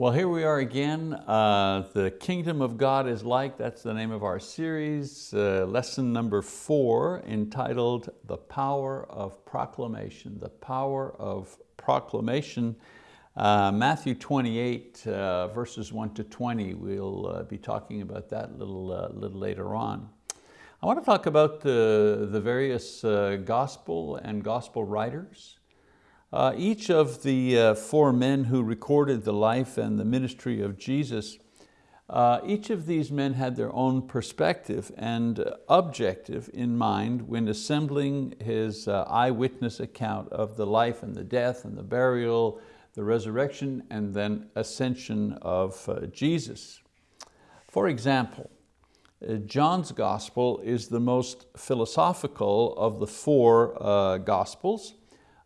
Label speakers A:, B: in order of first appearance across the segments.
A: Well, here we are again. Uh, the Kingdom of God is like, that's the name of our series, uh, lesson number four, entitled The Power of Proclamation. The Power of Proclamation. Uh, Matthew 28, uh, verses one to 20, we'll uh, be talking about that a little, uh, little later on. I want to talk about the, the various gospel and gospel writers. Uh, each of the uh, four men who recorded the life and the ministry of Jesus, uh, each of these men had their own perspective and objective in mind when assembling his uh, eyewitness account of the life and the death and the burial, the resurrection, and then ascension of uh, Jesus. For example, uh, John's gospel is the most philosophical of the four gospels,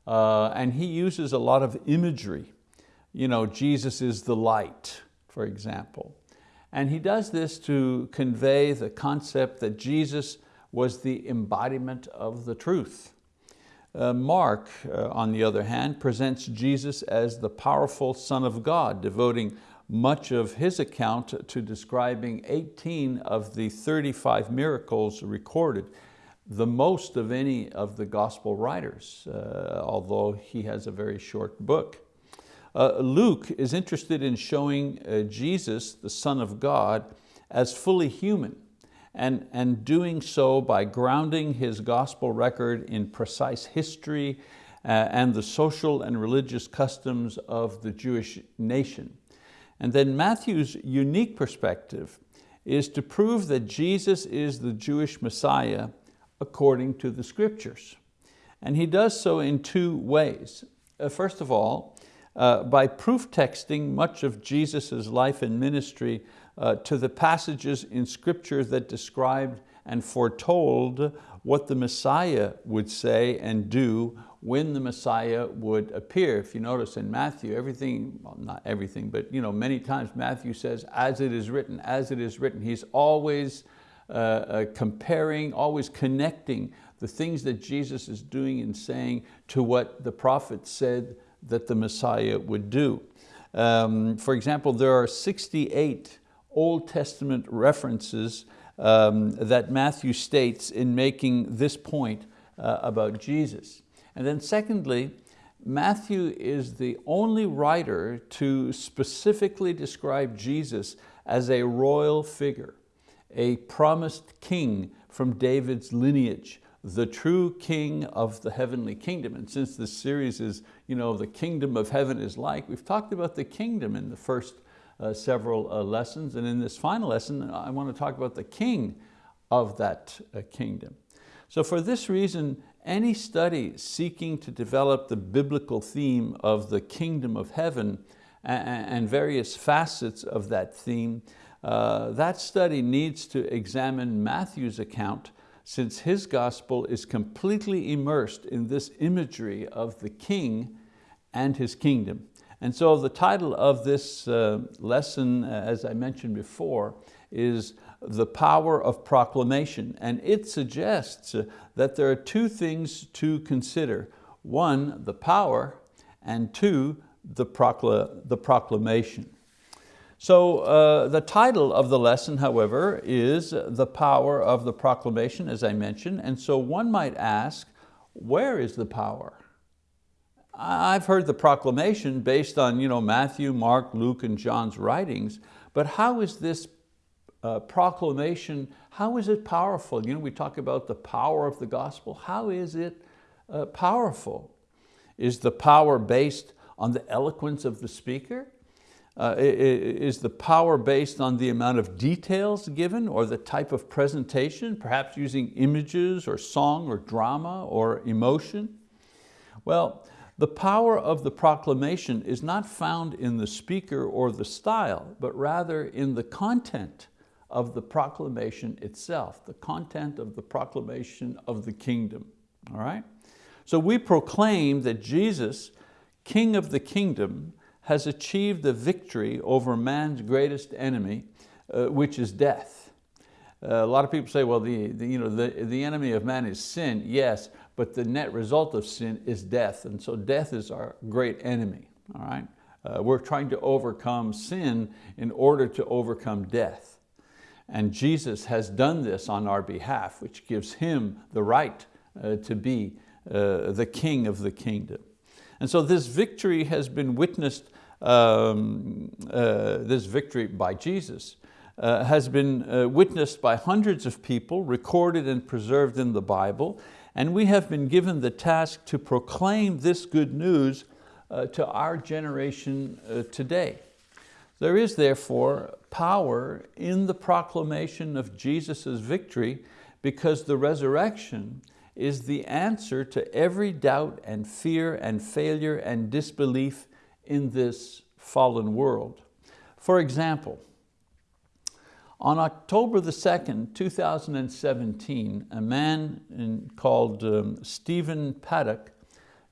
A: uh, and he uses a lot of imagery. You know, Jesus is the light, for example. And he does this to convey the concept that Jesus was the embodiment of the truth. Uh, Mark, uh, on the other hand, presents Jesus as the powerful Son of God, devoting much of his account to describing 18 of the 35 miracles recorded the most of any of the gospel writers, uh, although he has a very short book. Uh, Luke is interested in showing uh, Jesus, the Son of God, as fully human and, and doing so by grounding his gospel record in precise history uh, and the social and religious customs of the Jewish nation. And then Matthew's unique perspective is to prove that Jesus is the Jewish Messiah according to the scriptures. And he does so in two ways. Uh, first of all, uh, by proof texting much of Jesus' life and ministry uh, to the passages in scripture that described and foretold what the Messiah would say and do when the Messiah would appear. If you notice in Matthew, everything, well not everything, but you know, many times Matthew says, as it is written, as it is written. He's always uh, uh, comparing, always connecting the things that Jesus is doing and saying to what the prophet said that the Messiah would do. Um, for example, there are 68 Old Testament references um, that Matthew states in making this point uh, about Jesus. And then secondly, Matthew is the only writer to specifically describe Jesus as a royal figure a promised king from David's lineage, the true king of the heavenly kingdom. And since this series is, you know, the kingdom of heaven is like, we've talked about the kingdom in the first uh, several uh, lessons. And in this final lesson, I want to talk about the king of that uh, kingdom. So for this reason, any study seeking to develop the biblical theme of the kingdom of heaven and various facets of that theme uh, that study needs to examine Matthew's account since his gospel is completely immersed in this imagery of the king and his kingdom. And so the title of this uh, lesson, uh, as I mentioned before, is The Power of Proclamation. And it suggests that there are two things to consider. One, the power, and two, the, procla the proclamation. So uh, the title of the lesson, however, is The Power of the Proclamation, as I mentioned. And so one might ask, where is the power? I've heard the proclamation based on you know, Matthew, Mark, Luke, and John's writings, but how is this uh, proclamation, how is it powerful? You know, we talk about the power of the gospel. How is it uh, powerful? Is the power based on the eloquence of the speaker? Uh, is the power based on the amount of details given or the type of presentation, perhaps using images or song or drama or emotion? Well, the power of the proclamation is not found in the speaker or the style, but rather in the content of the proclamation itself, the content of the proclamation of the kingdom, all right? So we proclaim that Jesus, King of the kingdom, has achieved the victory over man's greatest enemy, uh, which is death. Uh, a lot of people say, well, the, the, you know, the, the enemy of man is sin, yes, but the net result of sin is death. And so death is our great enemy, all right? Uh, we're trying to overcome sin in order to overcome death. And Jesus has done this on our behalf, which gives Him the right uh, to be uh, the King of the kingdom. And so this victory has been witnessed, um, uh, this victory by Jesus, uh, has been uh, witnessed by hundreds of people, recorded and preserved in the Bible, and we have been given the task to proclaim this good news uh, to our generation uh, today. There is therefore power in the proclamation of Jesus' victory because the resurrection is the answer to every doubt and fear and failure and disbelief in this fallen world. For example, on October the 2nd, 2017, a man in, called um, Stephen Paddock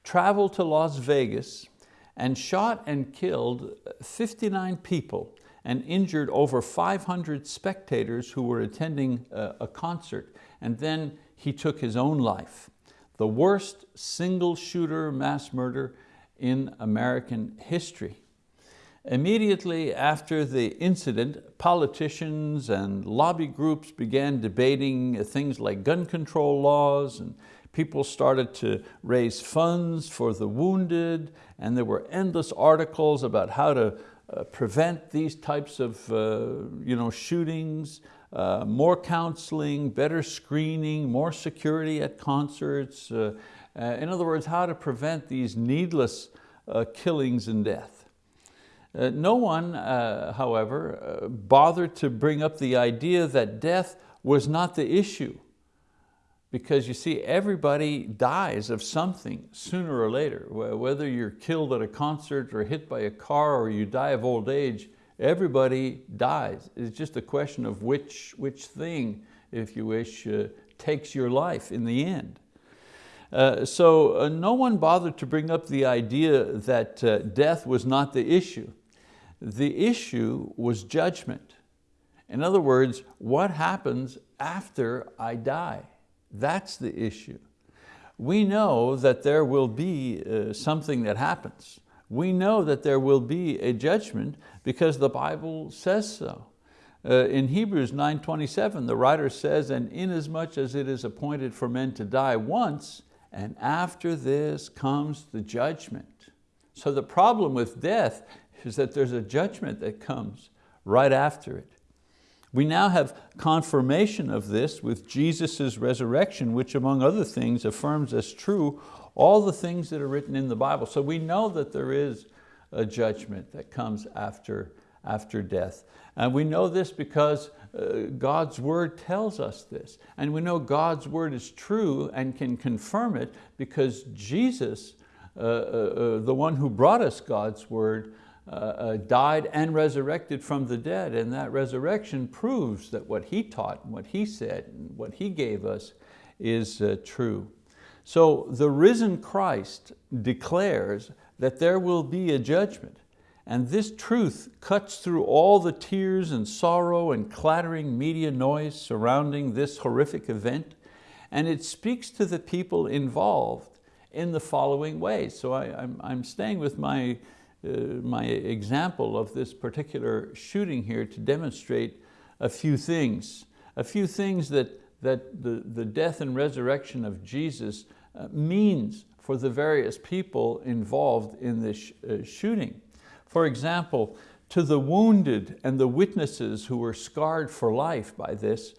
A: traveled to Las Vegas and shot and killed 59 people and injured over 500 spectators who were attending a, a concert. And then he took his own life. The worst single shooter mass murder in American history. Immediately after the incident, politicians and lobby groups began debating things like gun control laws and people started to raise funds for the wounded and there were endless articles about how to uh, prevent these types of uh, you know, shootings, uh, more counseling, better screening, more security at concerts. Uh, uh, in other words, how to prevent these needless uh, killings and death. no one, however, bothered to bring up the idea that death was not the issue because you see, everybody dies of something sooner or later. Whether you're killed at a concert or hit by a car or you die of old age, everybody dies. It's just a question of which, which thing, if you wish, uh, takes your life in the end. Uh, so uh, no one bothered to bring up the idea that uh, death was not the issue. The issue was judgment. In other words, what happens after I die? That's the issue. We know that there will be uh, something that happens. We know that there will be a judgment because the Bible says so. Uh, in Hebrews 9.27, the writer says, and inasmuch as it is appointed for men to die once, and after this comes the judgment. So the problem with death is that there's a judgment that comes right after it. We now have confirmation of this with Jesus' resurrection, which among other things affirms as true all the things that are written in the Bible. So we know that there is a judgment that comes after, after death. And we know this because uh, God's word tells us this. And we know God's word is true and can confirm it because Jesus, uh, uh, uh the one who brought us God's word, uh, uh, died and resurrected from the dead. And that resurrection proves that what He taught, and what He said, and what He gave us is true. So the risen Christ declares that there will be a judgment. And this truth cuts through all the tears and sorrow and clattering media noise surrounding this horrific event. And it speaks to the people involved in the following ways. So I, am staying with my uh, my example of this particular shooting here to demonstrate a few things. A few things that, that the, the death and resurrection of Jesus uh, means for the various people involved in this uh, shooting. For example, to the wounded and the witnesses who were scarred for life by this,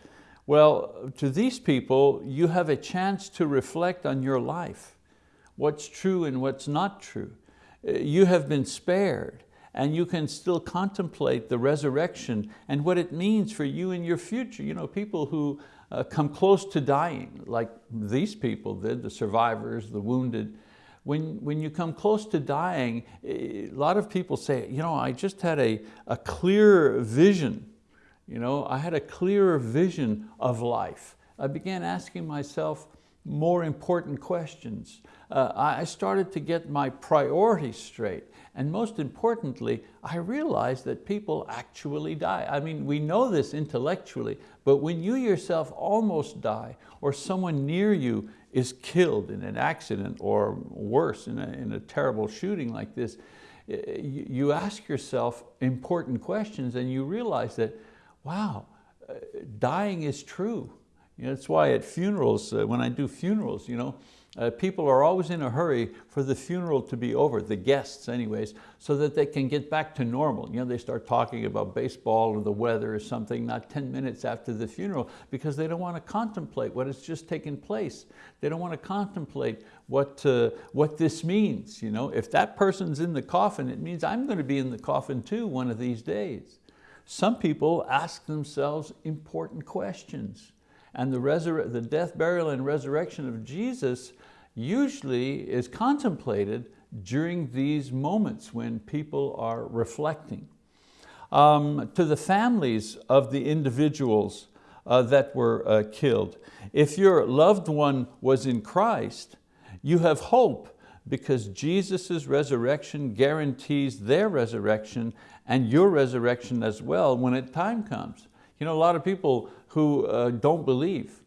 A: well, to these people, you have a chance to reflect on your life, what's true and what's not true you have been spared and you can still contemplate the resurrection and what it means for you in your future. You know, people who uh, come close to dying, like these people did, the survivors, the wounded, when, when you come close to dying, eh, a lot of people say, you know, I just had a, a clear vision. You know, I had a clearer vision of life. I began asking myself more important questions uh, I started to get my priorities straight. And most importantly, I realized that people actually die. I mean, we know this intellectually, but when you yourself almost die or someone near you is killed in an accident or worse, in a, in a terrible shooting like this, you ask yourself important questions and you realize that, wow, uh, dying is true. You know, that's why at funerals, uh, when I do funerals, you know, uh, people are always in a hurry for the funeral to be over, the guests anyways, so that they can get back to normal. You know, they start talking about baseball or the weather or something not 10 minutes after the funeral because they don't want to contemplate what has just taken place. They don't want to contemplate what, uh, what this means. You know? If that person's in the coffin, it means I'm going to be in the coffin too one of these days. Some people ask themselves important questions and the, the death, burial, and resurrection of Jesus usually is contemplated during these moments when people are reflecting. Um, to the families of the individuals uh, that were uh, killed. If your loved one was in Christ, you have hope because Jesus' resurrection guarantees their resurrection and your resurrection as well when it time comes. You know, a lot of people who uh, don't believe,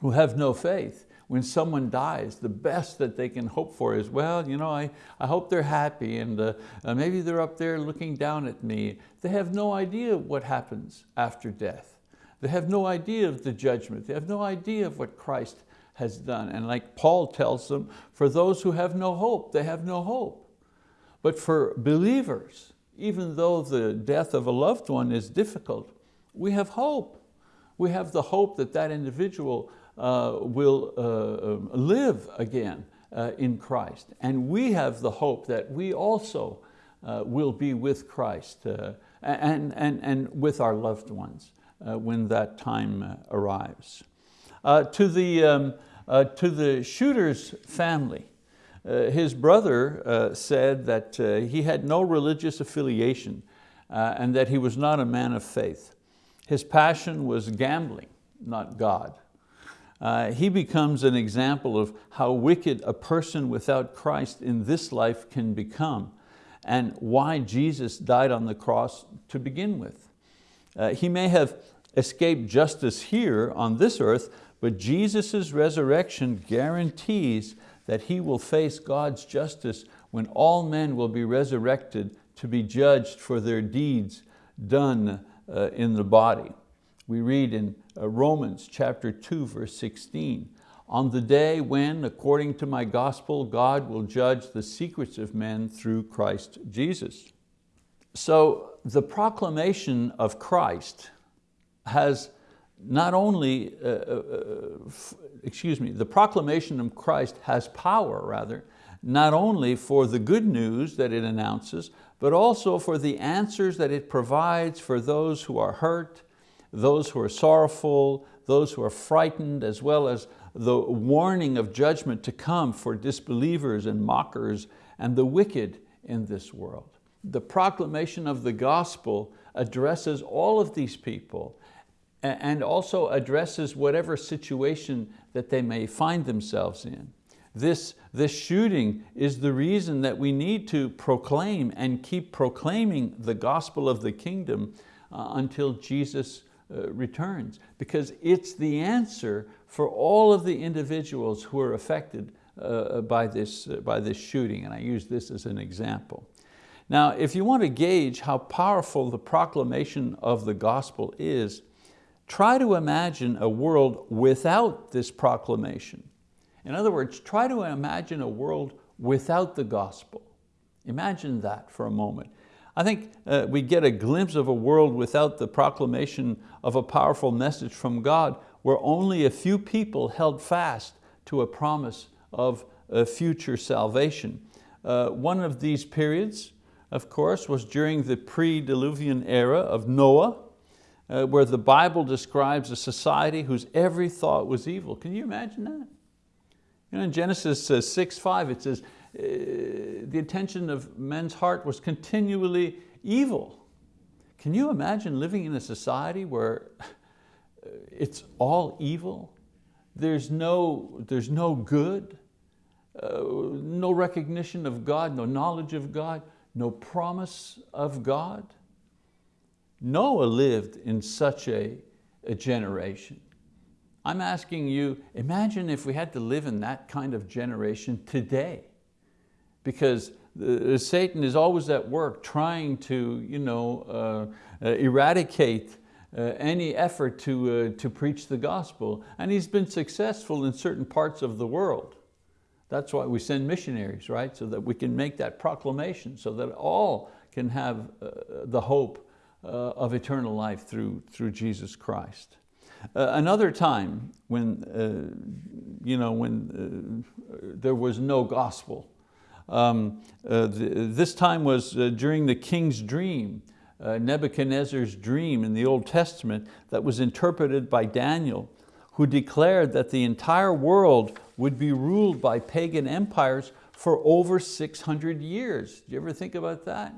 A: who have no faith, when someone dies, the best that they can hope for is, well, you know, I, I hope they're happy and uh, uh, maybe they're up there looking down at me. They have no idea what happens after death. They have no idea of the judgment. They have no idea of what Christ has done. And like Paul tells them, for those who have no hope, they have no hope. But for believers, even though the death of a loved one is difficult, we have hope. We have the hope that that individual uh, will uh, um, live again uh, in Christ. And we have the hope that we also uh, will be with Christ uh, and, and, and with our loved ones uh, when that time arrives. to, the, um, to the shooter's family, his brother said that he had no religious affiliation and that he was not a man of faith. His passion was gambling, not God. Uh, he becomes an example of how wicked a person without Christ in this life can become and why Jesus died on the cross to begin with. Uh, he may have escaped justice here on this earth, but Jesus' resurrection guarantees that he will face God's justice when all men will be resurrected to be judged for their deeds done uh, in the body. We read in uh, Romans chapter 2, verse 16, on the day when, according to my gospel, God will judge the secrets of men through Christ Jesus. So the proclamation of Christ has not only, uh, uh, excuse me, the proclamation of Christ has power rather, not only for the good news that it announces, but also for the answers that it provides for those who are hurt, those who are sorrowful, those who are frightened, as well as the warning of judgment to come for disbelievers and mockers and the wicked in this world. The proclamation of the gospel addresses all of these people and also addresses whatever situation that they may find themselves in. This, this shooting is the reason that we need to proclaim and keep proclaiming the gospel of the kingdom uh, until Jesus uh, returns, because it's the answer for all of the individuals who are affected uh, by, this, uh, by this shooting, and I use this as an example. Now, if you want to gauge how powerful the proclamation of the gospel is, try to imagine a world without this proclamation. In other words, try to imagine a world without the gospel. Imagine that for a moment. I think uh, we get a glimpse of a world without the proclamation of a powerful message from God where only a few people held fast to a promise of a future salvation. Uh, one of these periods, of course, was during the pre-Diluvian era of Noah, uh, where the Bible describes a society whose every thought was evil. Can you imagine that? You know, in Genesis uh, 6, 5, it says, uh, the attention of men's heart was continually evil. Can you imagine living in a society where uh, it's all evil? There's no, there's no good, uh, no recognition of God, no knowledge of God, no promise of God. Noah lived in such a, a generation. I'm asking you, imagine if we had to live in that kind of generation today, because uh, Satan is always at work trying to you know, uh, uh, eradicate uh, any effort to, uh, to preach the gospel. And he's been successful in certain parts of the world. That's why we send missionaries, right? So that we can make that proclamation, so that all can have uh, the hope of eternal life through, through Jesus Christ. Uh, another time when, uh, you know, when there was no gospel, um, this time was during the king's dream uh, Nebuchadnezzar's dream in the Old Testament that was interpreted by Daniel, who declared that the entire world would be ruled by pagan empires for over 600 years. Do you ever think about that?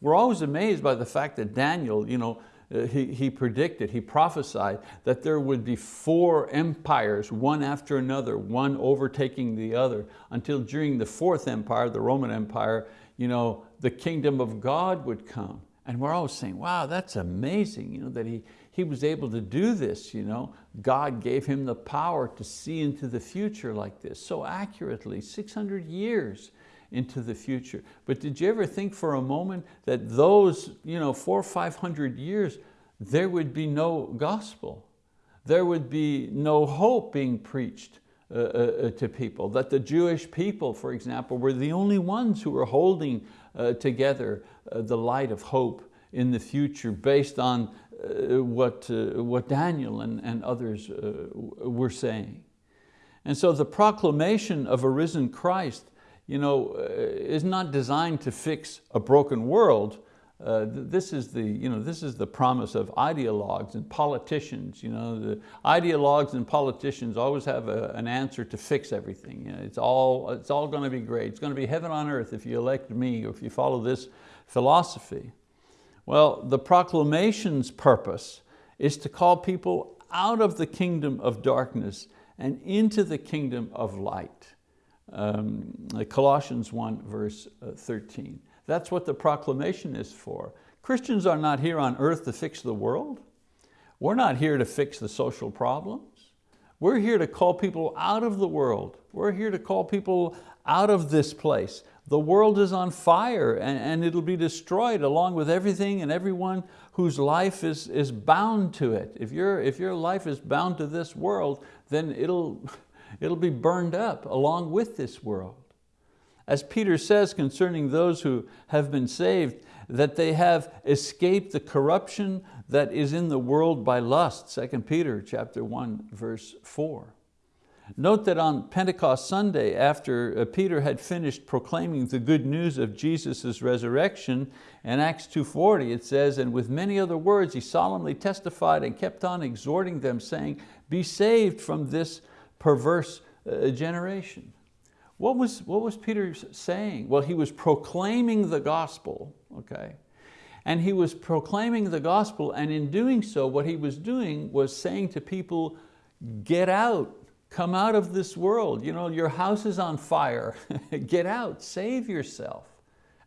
A: We're always amazed by the fact that Daniel, you know, uh, Uh, he, he predicted, he prophesied that there would be four empires, one after another, one overtaking the other, until during the fourth empire, the Roman Empire, you know, the kingdom of God would come. And we're always saying, wow, that's amazing you know, that he, he was able to do this. You know? God gave him the power to see into the future like this, so accurately, 600 years into the future. But did you ever think for a moment that those you know, four or 500 years, there would be no gospel? There would be no hope being preached uh, uh, uh to people, that the Jewish people, for example, were the only ones who were holding uh, together uh, the light of hope in the future based on uh, what, what Daniel and, and others were saying. And so the proclamation of a risen Christ you know, uh, is not designed to fix a broken world, uh, this, is the, you know, this is the promise of ideologues and politicians. You know, the ideologues and politicians always have a, an answer to fix everything. You know, it's, all, it's all going to be great. It's going to be heaven on earth if you elect me or if you follow this philosophy. Well, the proclamation's purpose is to call people out of the kingdom of darkness and into the kingdom of light. Um, Colossians 1 verse uh, 13. That's what the proclamation is for. Christians are not here on earth to fix the world. We're not here to fix the social problems. We're here to call people out of the world. We're here to call people out of this place. The world is on fire and, and it'll be destroyed along with everything and everyone whose life is, is bound to it. If, you if your life is bound to this world, then it'll, it'll be burned up along with this world. As Peter says concerning those who have been saved, that they have escaped the corruption that is in the world by lust, 2 Peter chapter 1, verse 4. Note that on Pentecost Sunday, after uh, Peter had finished proclaiming the good news of Jesus' resurrection, in Acts 2.40 it says, and with many other words he solemnly testified and kept on exhorting them, saying, be saved from this perverse uh, generation. What was, what was Peter saying? Well, he was proclaiming the gospel, okay? And he was proclaiming the gospel and in doing so, what he was doing was saying to people, get out, come out of this world. You know, your house is on fire, get out, save yourself.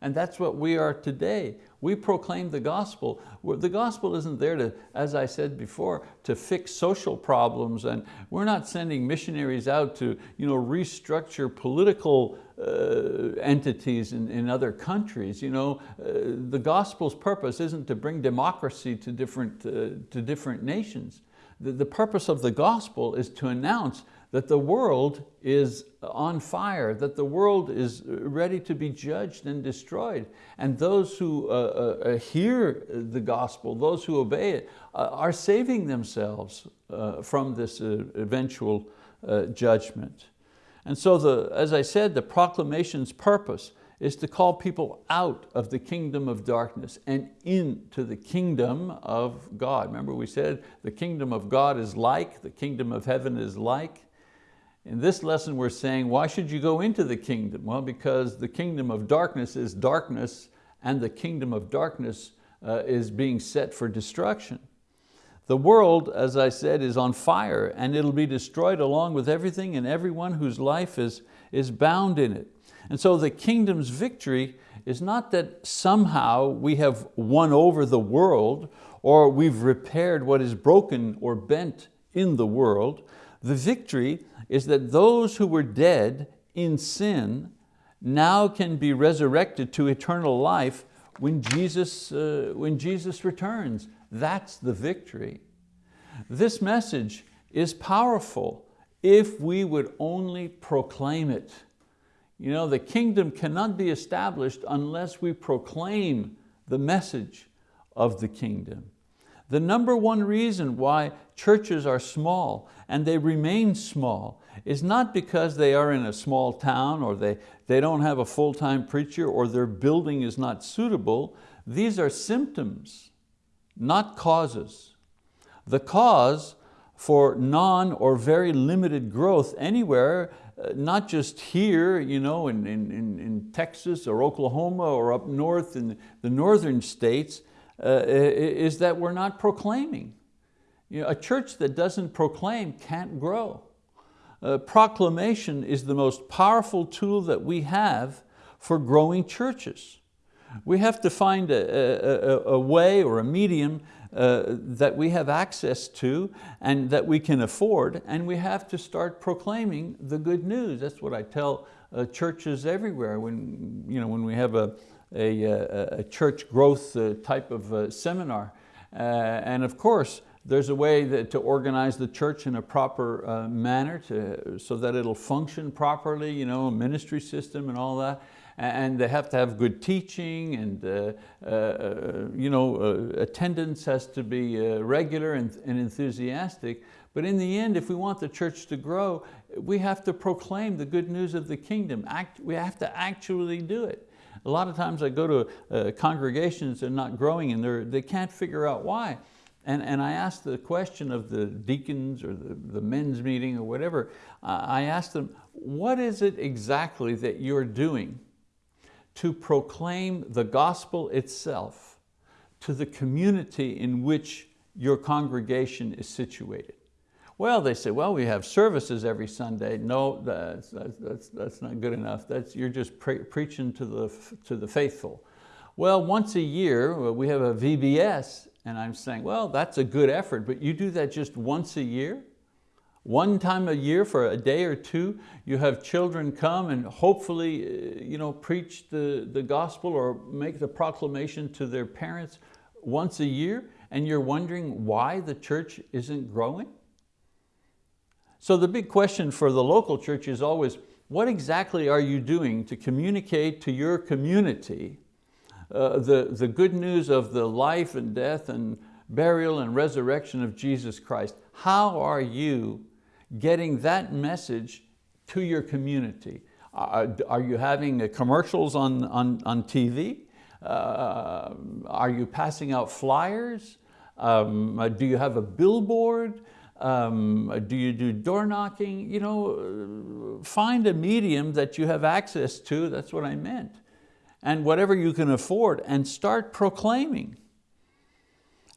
A: And that's what we are today. We proclaim the gospel. The gospel isn't there to, as I said before, to fix social problems and we're not sending missionaries out to you know, restructure political uh, entities in, in other countries. You know, uh, the gospel's purpose isn't to bring democracy to different, uh, to different nations. The, the purpose of the gospel is to announce that the world is on fire, that the world is ready to be judged and destroyed. And those who uh, uh, uh hear the gospel, those who obey it, uh, are saving themselves uh, from this uh, eventual judgment. And so, the, as I said, the proclamation's purpose is to call people out of the kingdom of darkness and into the kingdom of God. Remember we said the kingdom of God is like, the kingdom of heaven is like. In this lesson we're saying, why should you go into the kingdom? Well, because the kingdom of darkness is darkness and the kingdom of darkness uh, is being set for destruction. The world, as I said, is on fire and it'll be destroyed along with everything and everyone whose life is, is bound in it. And so the kingdom's victory is not that somehow we have won over the world or we've repaired what is broken or bent in the world. The victory is that those who were dead in sin now can be resurrected to eternal life when Jesus, uh, when Jesus returns. That's the victory. This message is powerful if we would only proclaim it. You know, the kingdom cannot be established unless we proclaim the message of the kingdom. The number one reason why churches are small and they remain small is not because they are in a small town or they, they don't have a full-time preacher or their building is not suitable. These are symptoms, not causes. The cause for non or very limited growth anywhere, uh, not just here you know, in, in, in Texas or Oklahoma or up north in the northern states, uh, is that we're not proclaiming. You know, a church that doesn't proclaim can't grow. Uh, proclamation is the most powerful tool that we have for growing churches. We have to find a, a, a way or a medium uh, that we have access to and that we can afford, and we have to start proclaiming the good news. That's what I tell uh, churches everywhere when, you know, when we have a, a, a church growth uh, type of uh, seminar. Uh, and of course, there's a way that, to organize the church in a proper uh, manner to, so that it'll function properly, you know, a ministry system and all that. And they have to have good teaching and uh, uh, you know, uh, attendance has to be uh, regular and, and enthusiastic. But in the end, if we want the church to grow, we have to proclaim the good news of the kingdom. Act, we have to actually do it. A lot of times I go to uh, congregations that are not growing and they can't figure out why. And, and I asked the question of the deacons or the, the men's meeting or whatever, I asked them, what is it exactly that you're doing to proclaim the gospel itself to the community in which your congregation is situated? Well, they say, well, we have services every Sunday. No, that's, that's, that's not good enough. That's, you're just pre preaching to the, to the faithful. Well, once a year, we have a VBS, and I'm saying, well, that's a good effort, but you do that just once a year? One time a year for a day or two, you have children come and hopefully uh, you know, preach the, the gospel or make the proclamation to their parents once a year, and you're wondering why the church isn't growing? So the big question for the local church is always, what exactly are you doing to communicate to your community uh, the, the good news of the life and death and burial and resurrection of Jesus Christ? How are you getting that message to your community? Uh, are you having commercials on, on, on TV? Uh, are you passing out flyers? Um, do you have a billboard? Um, do you do door knocking? You know, find a medium that you have access to, that's what I meant. And whatever you can afford and start proclaiming.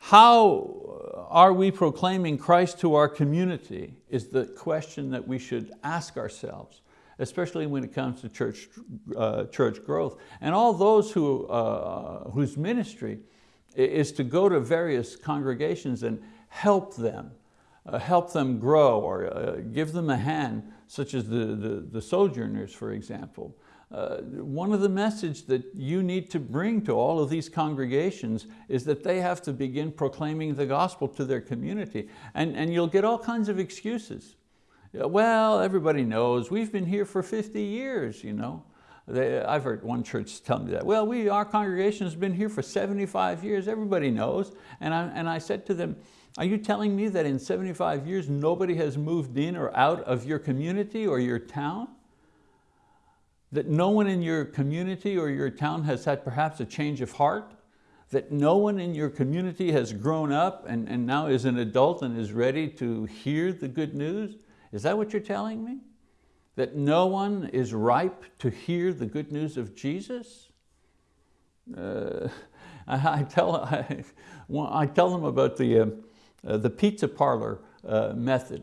A: How are we proclaiming Christ to our community is the question that we should ask ourselves, especially when it comes to church, uh, church growth. And all those who, uh, whose ministry is to go to various congregations and help them uh, help them grow or uh, give them a hand, such as the, the, the sojourners, for example. Uh, one of the message that you need to bring to all of these congregations is that they have to begin proclaiming the gospel to their community. And, and you'll get all kinds of excuses. Well, everybody knows, we've been here for 50 years, you know. They, I've heard one church tell me that. Well, we, our congregation has been here for 75 years, everybody knows. And I, and I said to them, are you telling me that in 75 years nobody has moved in or out of your community or your town? That no one in your community or your town has had perhaps a change of heart? That no one in your community has grown up and, and now is an adult and is ready to hear the good news? Is that what you're telling me? That no one is ripe to hear the good news of Jesus? Uh, I, I, tell, I, I, tell them about the, uh, uh, the pizza parlor uh, method.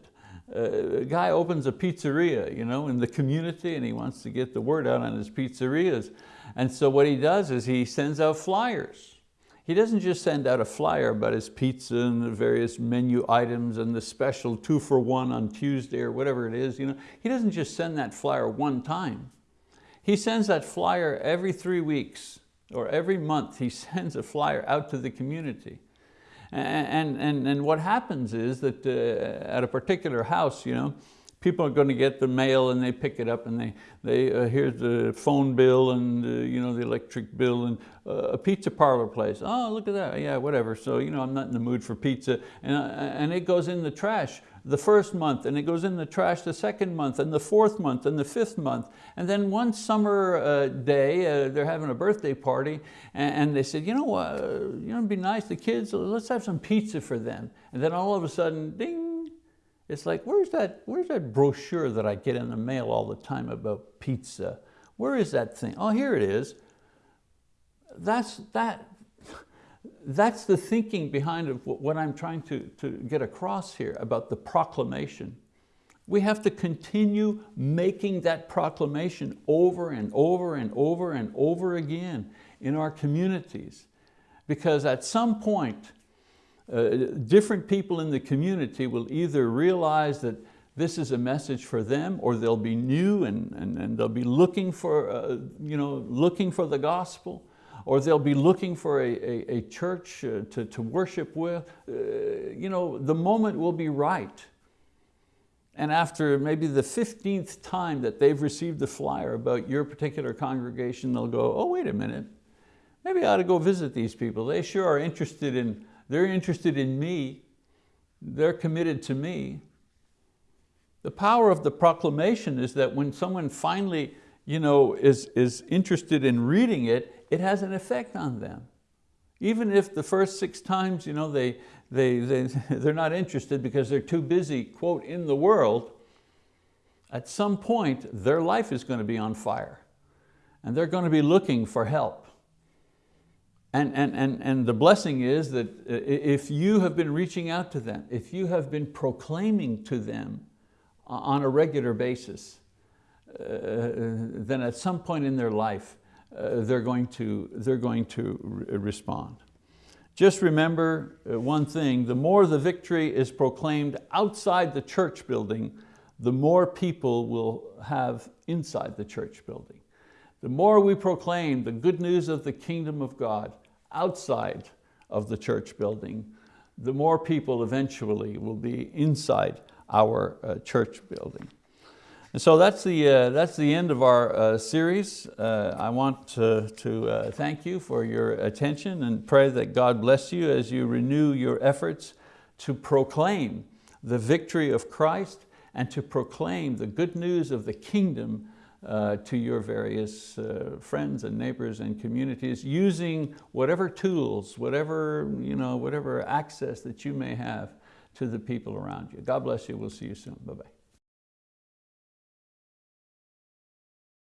A: Uh, a guy opens a pizzeria you know, in the community and he wants to get the word out on his pizzerias. And so what he does is he sends out flyers. He doesn't just send out a flyer about his pizza and the various menu items and the special two for one on Tuesday or whatever it is. You know. He doesn't just send that flyer one time. He sends that flyer every three weeks or every month he sends a flyer out to the community. And, and, and what happens is that uh, at a particular house, you know, people are going to get the mail and they pick it up and they, they uh, here's the phone bill and uh, you know, the electric bill and uh, a pizza parlor place. Oh, look at that, yeah, whatever. So you know, I'm not in the mood for pizza. And, uh, and it goes in the trash the first month and it goes in the trash the second month and the fourth month and the fifth month. And then one summer uh, day, uh, they're having a birthday party and, and they said, you know what, uh, you know, it'd be nice, the kids, let's have some pizza for them. And then all of a sudden, ding, it's like, where's that, where's that brochure that I get in the mail all the time about pizza? Where is that thing? Oh, here it is. That's, that, that's the thinking behind what I'm trying to, to get across here about the proclamation. We have to continue making that proclamation over and over and over and over again in our communities. Because at some point, uh, different people in the community will either realize that this is a message for them or they'll be new and, and, and they'll be looking for, uh, you know, looking for the gospel or they'll be looking for a, a, a church uh, to, to worship with. Uh, you know, the moment will be right. And after maybe the 15th time that they've received the flyer about your particular congregation, they'll go, oh, wait a minute, maybe I ought to go visit these people. They sure are interested in, they're interested in me. They're committed to me. The power of the proclamation is that when someone finally you know, is, is interested in reading it, it has an effect on them. Even if the first six times you know, they, they, they, they're not interested because they're too busy, quote, in the world, at some point their life is going to be on fire and they're going to be looking for help. And, and, and, and the blessing is that if you have been reaching out to them, if you have been proclaiming to them on a regular basis, uh, then at some point in their life, uh, they're going to, they're going to re respond. Just remember uh, one thing, the more the victory is proclaimed outside the church building, the more people will have inside the church building. The more we proclaim the good news of the kingdom of God outside of the church building, the more people eventually will be inside our uh, church building. And so that's the, uh, that's the end of our uh, series. Uh, I want to, to uh, thank you for your attention and pray that God bless you as you renew your efforts to proclaim the victory of Christ and to proclaim the good news of the kingdom uh, to your various uh, friends and neighbors and communities using whatever tools, whatever, you know, whatever access that you may have to the people around you. God bless you, we'll see you soon, bye-bye.